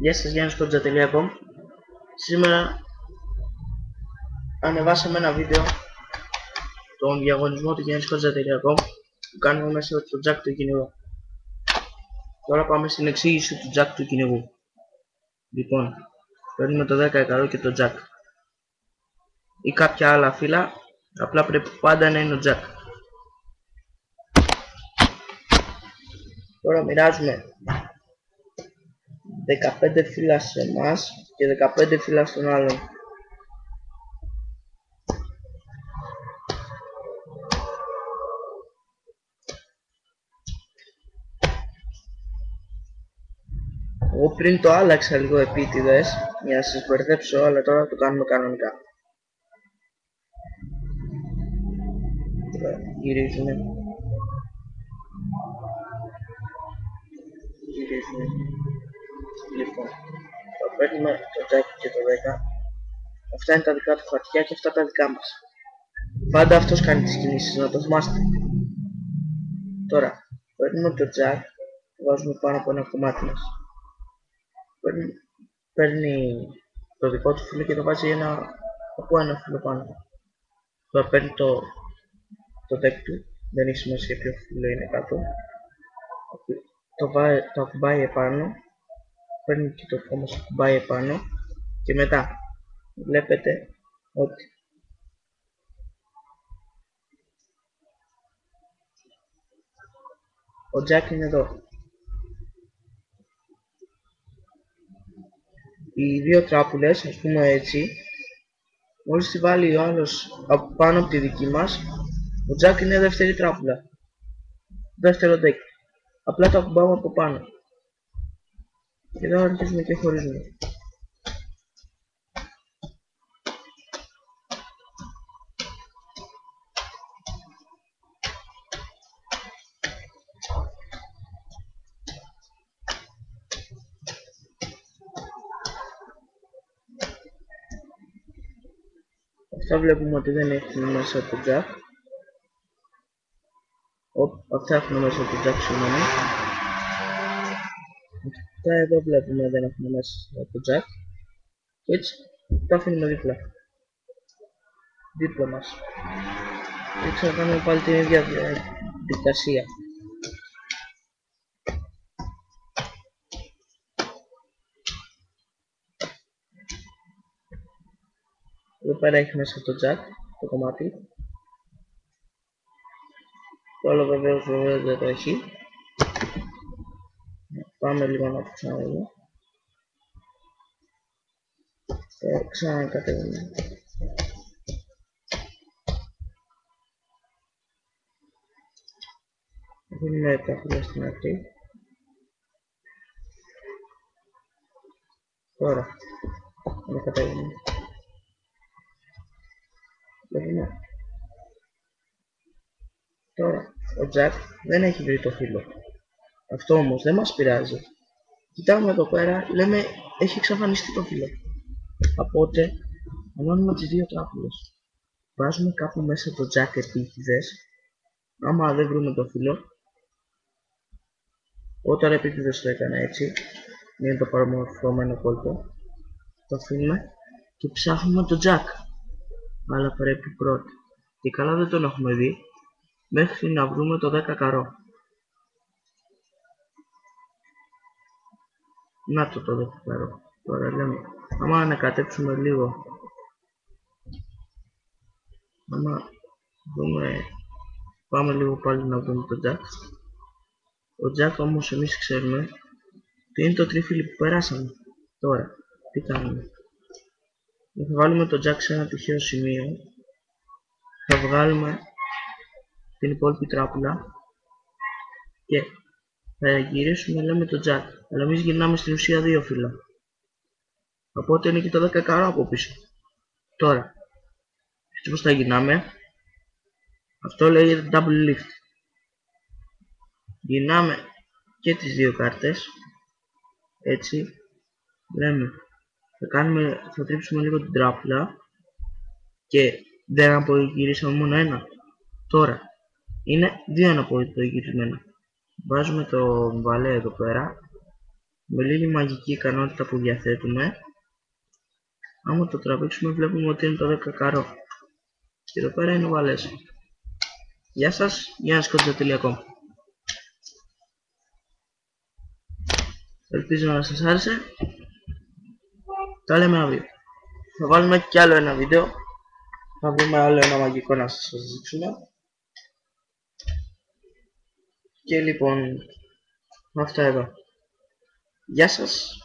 Γεια σας, Γιάννης.com Σήμερα ανεβάσαμε ένα βίντεο τον διαγωνισμό του Γιάννης.com που κάνουμε μέσα το jack του κυνηγού. Τώρα πάμε στην εξήγηση του jack του κυνηγού. Λοιπόν, παίρνουμε το 10 και το jack ή κάποια άλλα φύλλα, απλά πρέπει πάντα να είναι ο jack. Τώρα μοιράζουμε 15 φύλλα σε εμάς και 15 φύλλα στον άλλον. Εγώ πριν το άλλαξα λίγο επίτηδες για να σας μπερδέψω, αλλά τώρα το κάνουμε κανονικά. Τώρα γυρίζουμε. Γυρίζουμε. Λοιπόν, θα παίρνουμε το τζάκι και το 10. Αυτά είναι τα δικά του χαρτιά και αυτά τα δικά μας. Πάντα αυτός κάνει τις κινήσεις, να το θυμάστε. Τώρα, παίρνουμε το τζακ, το βάζουμε πάνω από ένα κομμάτι μας. Παίρνει, παίρνει το δικό του φίλο και το βάζει ένα, από ένα φίλο πάνω. Τώρα παίρνει το, το deck του, δεν έχει σημασία ποιο φίλο είναι κάτω. Το, βάει, το ακουμπάει επάνω παίρνει και το κόμμα σου κουμπάει επάνω και μετά βλέπετε ότι ο Jack είναι εδώ. Οι δύο τράπουλες ας πούμε έτσι μόλις τη βάλει ο άλλος από πάνω από τη δική μας ο Jack είναι δεύτερη τράπουλα. Δεύτερο deck. Απλά το ακουμπάμε από πάνω και εδώ αρχίζουμε και χωρίζουμε. Αυτά βλέπουμε ότι δεν έχουν μέσα το jack. Αυτά έχουν μέσα το jack συγγνώμη. Αυτά εδώ βλέπουμε δεν έχουμε μέσα το jack. Και έτσι τα αφήνουμε δίπλα. Δίπλα μας. Και ξανακάνουμε πάλι την ίδια διαδικασία. Εδώ πέρα έχει μέσα το jack, το κομμάτι. Το άλλο βεβαίως βεβαίως δεν το έχει. Πάμε λίγο να το ξαναδούμε. Και ξανακατεύουμε. Δίνουμε τα φύλλα στην αρχή. Τώρα, να κατέβουμε. Βλέπουμε. Τώρα, ο Τζακ δεν έχει βρει το φύλλο. Αυτό όμως δεν μας πειράζει. Κοιτάμε εδώ πέρα, λέμε έχει εξαφανιστεί το φύλλο. Οπότε, ανώνουμε τις δύο τράπουλες. Βάζουμε κάπου μέσα το jack επίτηδες. Άμα δεν βρούμε το φύλλο, όταν επίτηδες το έκανα έτσι, είναι το παραμορφωμένο κόλπο, το αφήνουμε και ψάχνουμε το jack. Αλλά πρέπει πρώτα. Και καλά δεν τον έχουμε δει, μέχρι να βρούμε το 10 καρό. Να το το δεχτάρω. Τώρα λέμε, άμα ανακατέψουμε λίγο, άμα δούμε, πάμε λίγο πάλι να δούμε το jack. Ο jack όμως εμείς ξέρουμε ότι είναι το τρίφυλλο που περάσαμε. Τώρα, τι κάνουμε. Θα βάλουμε το jack σε ένα τυχαίο σημείο. Θα βγάλουμε την υπόλοιπη τράπουλα και θα γυρίσουμε λέμε το jack αλλά εμείς γυρνάμε στην ουσία δύο φύλλα οπότε είναι και το 10 καρό από πίσω. Τώρα έτσι πως θα γυρνάμε. Αυτό λέγεται double lift. Γυρνάμε και τις δύο κάρτες. Έτσι λέμε θα κάνουμε θα τρίψουμε λίγο την τράπουλα και δεν απογυρίσαμε μόνο ένα. Τώρα είναι δύο αναποδητογυρισμένα βάζουμε το βαλέ εδώ πέρα με λίγη μαγική ικανότητα που διαθέτουμε άμα το τραβήξουμε βλέπουμε ότι είναι το 10 καρό και εδώ πέρα είναι ο βαλές Γεια σας, γιάννης.com Ελπίζω να σας άρεσε Τα λέμε αύριο Θα βάλουμε κι άλλο ένα βίντεο Θα βρούμε άλλο ένα μαγικό να σας δείξουμε Και λοιπόν Αυτά εδώ Γεια σας